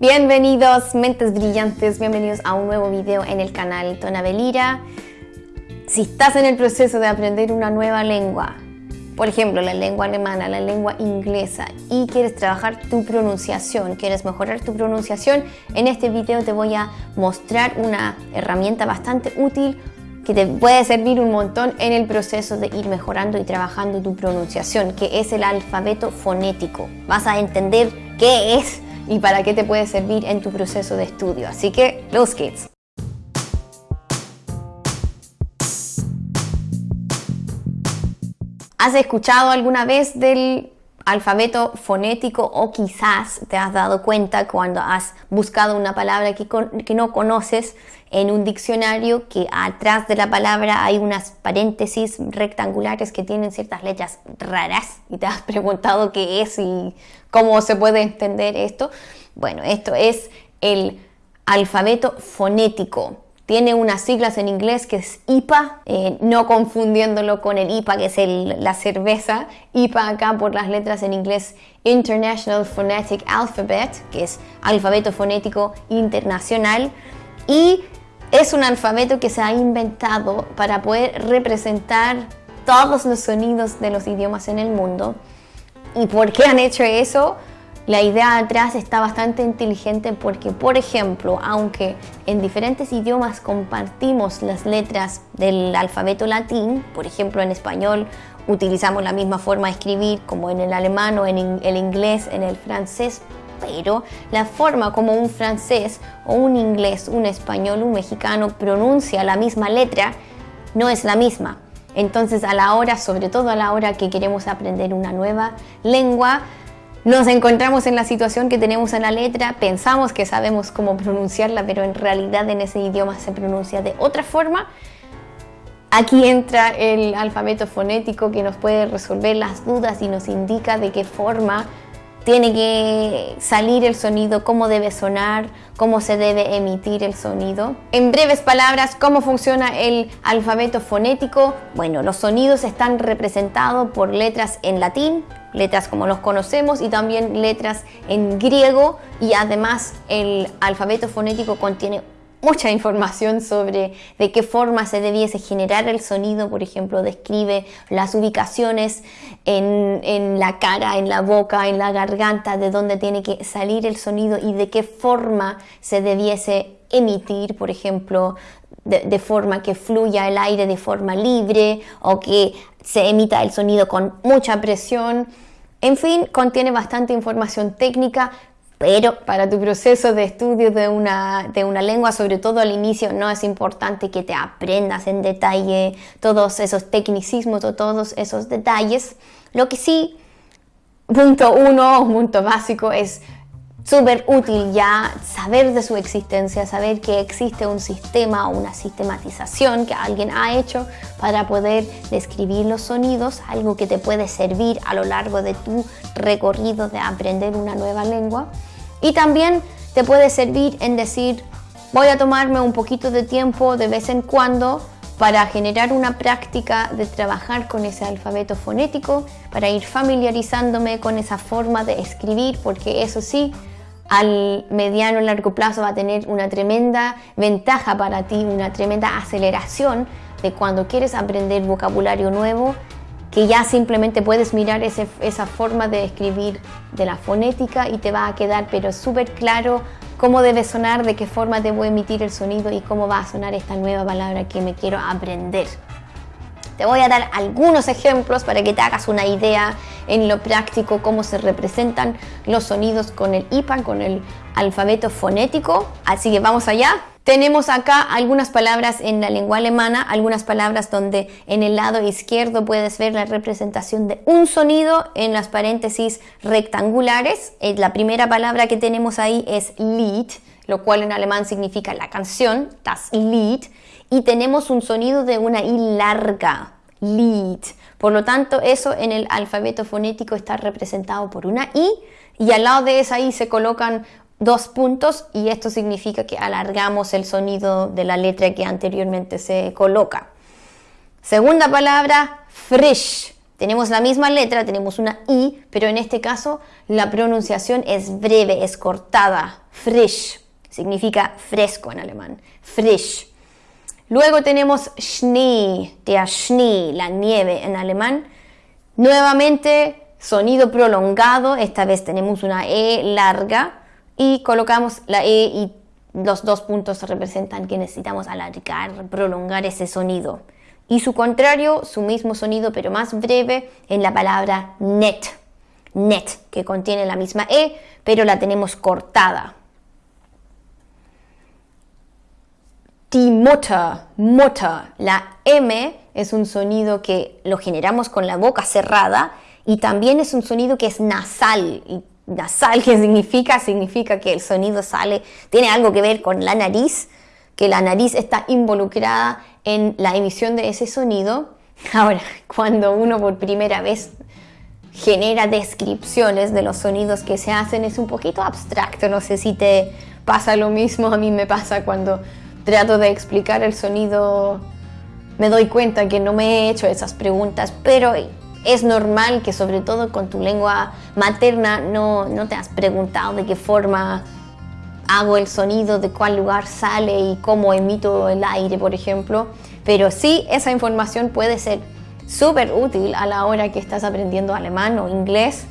Bienvenidos, mentes brillantes, bienvenidos a un nuevo video en el canal Tonabelira. Si estás en el proceso de aprender una nueva lengua, por ejemplo, la lengua alemana, la lengua inglesa, y quieres trabajar tu pronunciación, quieres mejorar tu pronunciación, en este video te voy a mostrar una herramienta bastante útil que te puede servir un montón en el proceso de ir mejorando y trabajando tu pronunciación, que es el alfabeto fonético. Vas a entender qué es y para qué te puede servir en tu proceso de estudio. Así que, los kids. ¿Has escuchado alguna vez del alfabeto fonético o quizás te has dado cuenta cuando has buscado una palabra que, que, no conoces en un diccionario que atrás de la palabra hay unas paréntesis rectangulares que tienen ciertas letras raras y te has preguntado qué es y cómo se puede entender esto. Bueno, esto es el alfabeto fonético tiene unas siglas en inglés que es IPA, eh, no confundiéndolo con el IPA que es la cerveza. IPA acá por las letras en inglés International Phonetic Alphabet, que es alfabeto fonético internacional. Y es un alfabeto que se ha inventado para poder representar todos los sonidos de los idiomas en el mundo. ¿Y por qué han hecho eso? La idea atrás está bastante inteligente porque, por ejemplo, aunque en diferentes idiomas compartimos las letras del alfabeto latín, por ejemplo en español utilizamos la misma forma de escribir como en el alemán o en el inglés, en el francés, pero la forma como un francés o un inglés, un español, un mexicano pronuncia la misma letra no es la misma. Entonces a la hora, sobre todo a la hora que queremos aprender una nueva lengua, nos encontramos en la situación que tenemos en la letra, pensamos que sabemos cómo pronunciarla, pero en realidad en ese idioma se pronuncia de otra forma. Aquí entra el alfabeto fonético que nos puede resolver las dudas y nos indica de qué forma tiene que salir el sonido, cómo debe sonar, cómo se debe emitir el sonido. En breves palabras, ¿cómo funciona el alfabeto fonético? Bueno, los sonidos están representados por letras en latín, letras como los conocemos y también letras en griego y además el alfabeto fonético contiene mucha información sobre de qué forma se debiese generar el sonido, por ejemplo, describe las ubicaciones en, en, la cara, en la boca, en la garganta, de dónde tiene que salir el sonido y de qué forma se debiese emitir, por ejemplo, de, forma que fluya el aire de forma libre o que se emita el sonido con mucha presión. En fin, contiene bastante información técnica, pero para tu proceso de estudio de una, de una lengua, sobre todo al inicio, no es importante que te aprendas en detalle todos esos tecnicismos o todos esos detalles. Lo que sí, punto uno, punto básico, es súper útil ya saber de su existencia, saber que existe un sistema o una sistematización que alguien ha hecho para poder describir los sonidos, algo que te puede servir a lo largo de tu recorrido de aprender una nueva lengua. Y también te puede servir en decir, voy a tomarme un poquito de tiempo de vez en cuando para generar una práctica de trabajar con ese alfabeto fonético, para ir familiarizándome con esa forma de escribir, porque eso sí, al mediano y largo plazo va a tener una tremenda ventaja para ti, una tremenda aceleración de cuando quieres aprender vocabulario nuevo, que ya simplemente puedes mirar esa forma de escribir de la fonética y te va a quedar pero súper claro cómo debe sonar, de qué forma debo emitir el sonido y cómo va a sonar esta nueva palabra que me quiero aprender. Te voy a dar algunos ejemplos para que te hagas una idea en lo práctico cómo se representan los sonidos con el IPA, con el alfabeto fonético. Así que vamos allá. Tenemos acá algunas palabras en la lengua alemana, algunas palabras donde en el lado izquierdo puedes ver la representación de un sonido en las paréntesis rectangulares. Eh, la primera palabra que tenemos ahí es Lied, lo cual en alemán significa la canción, das Lied y tenemos un sonido de una I larga, Lied. Por lo tanto, eso en el alfabeto fonético está representado por una I y al lado de esa I se colocan dos puntos y esto significa que alargamos el sonido de la letra que anteriormente se coloca. Segunda palabra, frisch. Tenemos la misma letra, tenemos una I, pero en este caso la pronunciación es breve, es cortada. Frisch significa fresco en alemán. Frisch. Luego tenemos Schnee, der Schnee, la nieve en alemán. Nuevamente, sonido prolongado, esta vez tenemos una E larga y colocamos la E y los dos puntos representan que necesitamos alargar, prolongar ese sonido y su contrario, su mismo sonido pero más breve en la palabra net. Net, que contiene la misma E, pero la tenemos cortada. Die Mutter, Mutter. La M es un sonido que lo generamos con la boca cerrada y también es un sonido que es nasal. Y nasal, ¿qué significa? Significa que el sonido sale, tiene algo que ver con la nariz, que la nariz está involucrada en la emisión de ese sonido. Ahora, cuando uno por primera vez genera descripciones de los sonidos que se hacen es un poquito abstracto. No sé si te pasa lo mismo, a mí me pasa cuando trato de explicar el sonido, me doy cuenta que no me he hecho esas preguntas, pero es normal que sobre todo con tu lengua materna no, no te has preguntado de qué forma hago el sonido, de cuál lugar sale y cómo emito el aire, por ejemplo. Pero sí, esa información puede ser súper útil a la hora que estás aprendiendo alemán o inglés,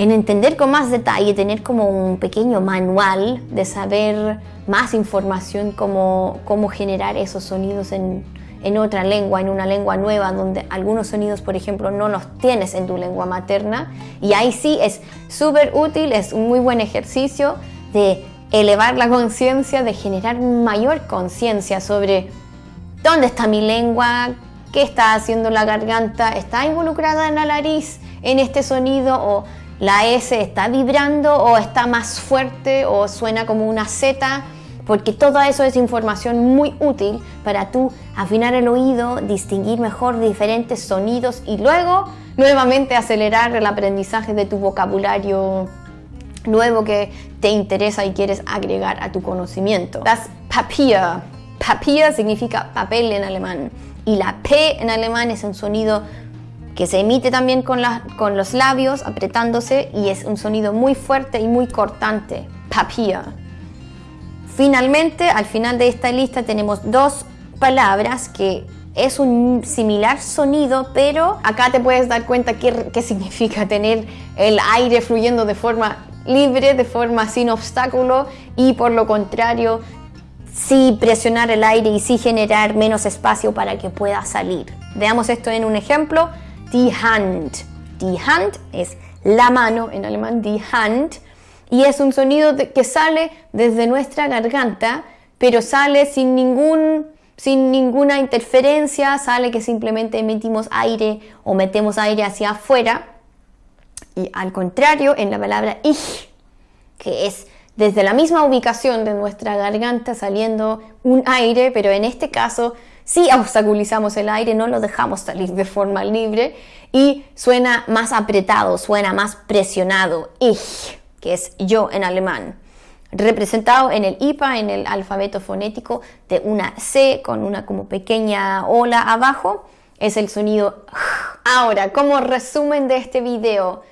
en entender con más detalle, tener como un pequeño manual de saber más información, cómo, cómo generar esos sonidos en, en otra lengua, en una lengua nueva, donde algunos sonidos, por ejemplo, no los tienes en tu lengua materna. Y ahí sí es súper útil, es un muy buen ejercicio de elevar la conciencia, de generar mayor conciencia sobre dónde está mi lengua, qué está haciendo la garganta, está involucrada en la nariz en este sonido o la S está vibrando o está más fuerte o suena como una Z, porque todo eso es información muy útil para tú afinar el oído, distinguir mejor diferentes sonidos y luego nuevamente acelerar el aprendizaje de tu vocabulario nuevo que te interesa y quieres agregar a tu conocimiento. Das Papier. Papier significa papel en alemán y la P en alemán es un sonido que se emite también con, con los labios apretándose y es un sonido muy fuerte y muy cortante. Papier. Finalmente, al final de esta lista tenemos dos palabras que es un similar sonido, pero acá te puedes dar cuenta qué, qué significa tener el aire fluyendo de forma libre, de forma sin obstáculo y por lo contrario, sí presionar el aire y sí generar menos espacio para que pueda salir. Veamos esto en un ejemplo. Die Hand. Die Hand es la mano en alemán, die Hand, y es un sonido que sale desde nuestra garganta, pero sale sin ningún sin ninguna interferencia, sale que simplemente emitimos aire o metemos aire hacia afuera y al contrario, en la palabra ich, que es desde la misma ubicación de nuestra garganta saliendo un aire, pero en este caso sí obstaculizamos el aire, no lo dejamos salir de forma libre y suena más apretado, suena más presionado. Ich, que es yo en alemán. Representado en el IPA, en el alfabeto fonético de una C con una como pequeña ola abajo, es el sonido. Ahora, como resumen de este video,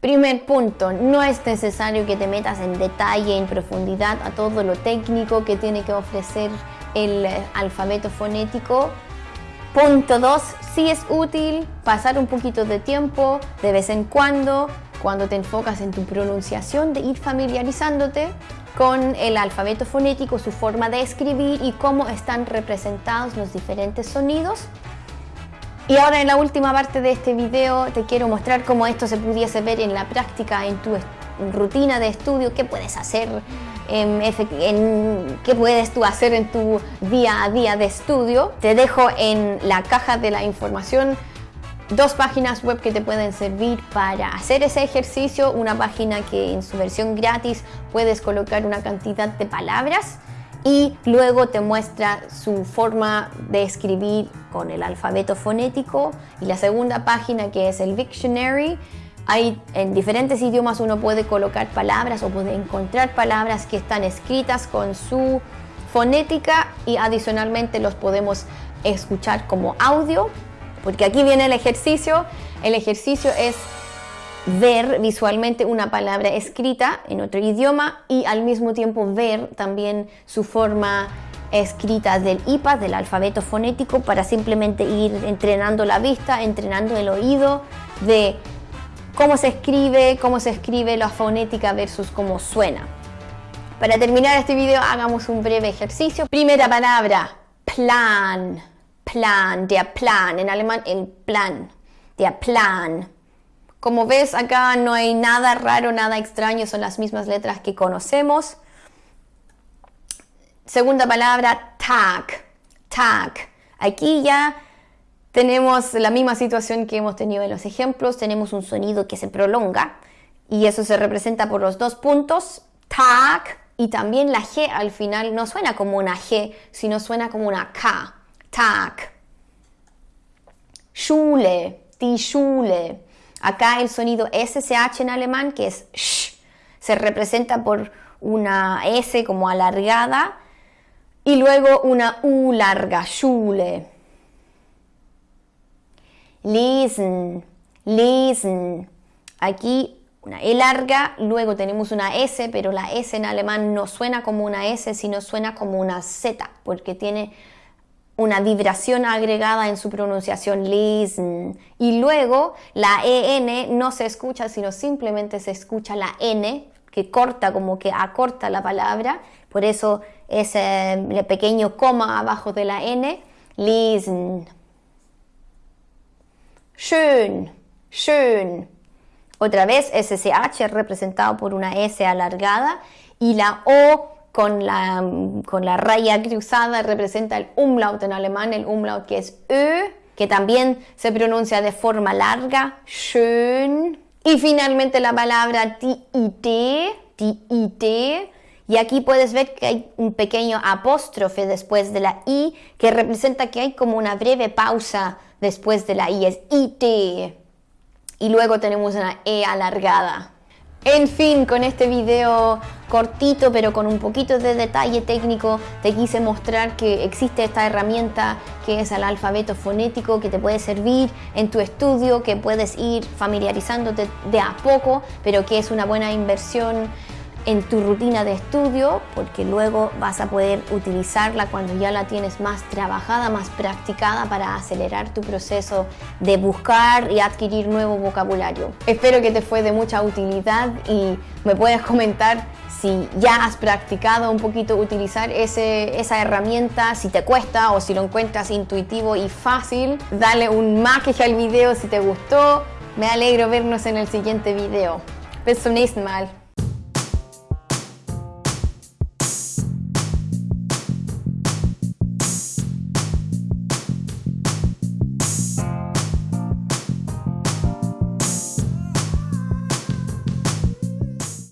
Primer punto, no es necesario que te metas en detalle, en profundidad a todo lo técnico que tiene que ofrecer el alfabeto fonético. Punto 2, sí es útil pasar un poquito de tiempo de vez en cuando, cuando te enfocas en tu pronunciación, de ir familiarizándote con el alfabeto fonético, su forma de escribir y cómo están representados los diferentes sonidos. Y ahora en la última parte de este video te quiero mostrar cómo esto se pudiese ver en la práctica, en tu rutina de estudio, qué puedes hacer, en, qué puedes tú hacer en tu día a día de estudio. Te dejo en la caja de la información dos páginas web que te pueden servir para hacer ese ejercicio. Una página que en su versión gratis puedes colocar una cantidad de palabras y luego te muestra su forma de escribir con el alfabeto fonético y la segunda página que es el Dictionary hay en diferentes idiomas uno puede colocar palabras o puede encontrar palabras que están escritas con su fonética y adicionalmente los podemos escuchar como audio Porque aquí viene el ejercicio. El ejercicio es ver visualmente una palabra escrita en otro idioma y al mismo tiempo ver también su forma escrita del IPA, del alfabeto fonético, para simplemente ir entrenando la vista, entrenando el oído de cómo se escribe, cómo se escribe la fonética versus cómo suena. Para terminar este video hagamos un breve ejercicio. Primera palabra, plan, plan, der Plan, en alemán el plan, der Plan. Como ves acá no hay nada raro, nada extraño, son las mismas letras que conocemos. Segunda palabra, tag, tag. Aquí ya tenemos la misma situación que hemos tenido en los ejemplos, tenemos un sonido que se prolonga y eso se representa por los dos puntos, tag, y también la G al final no suena como una G, sino suena como una K, tag. Schule, die Schule. Acá el sonido SSH en alemán, que es sh, se representa por una S como alargada y luego una U larga, Schule. Lesen, lesen. Aquí una E larga, luego tenemos una S, pero la S en alemán no suena como una S, sino suena como una Z, porque tiene una vibración agregada en su pronunciación, lesen. Y luego la EN no se escucha, sino simplemente se escucha la N, que corta, como que acorta la palabra. Por eso ese pequeño coma abajo de la N, lesen. Schön, schön. Otra vez SSH representado por una S alargada y la O con la, con la raya cruzada representa el umlaut en alemán, el umlaut que es Ö, que también se pronuncia de forma larga, schön. Y finalmente la palabra die, die, y aquí puedes ver que hay un pequeño apóstrofe después de la I que representa que hay como una breve pausa después de la I, es IT. Y luego tenemos una E alargada. En fin, con este video cortito pero con un poquito de detalle técnico te quise mostrar que existe esta herramienta que es el alfabeto fonético que te puede servir en tu estudio, que puedes ir familiarizándote de a poco, pero que es una buena inversión en tu rutina de estudio porque luego vas a poder utilizarla cuando ya la tienes más trabajada, más practicada para acelerar tu proceso de buscar y adquirir nuevo vocabulario. Espero que te fue de mucha utilidad y me puedes comentar si ya has practicado un poquito utilizar ese, esa herramienta, si te cuesta o si lo encuentras intuitivo y fácil. Dale un like al video si te gustó. Me alegro vernos en el siguiente video. Bis zum.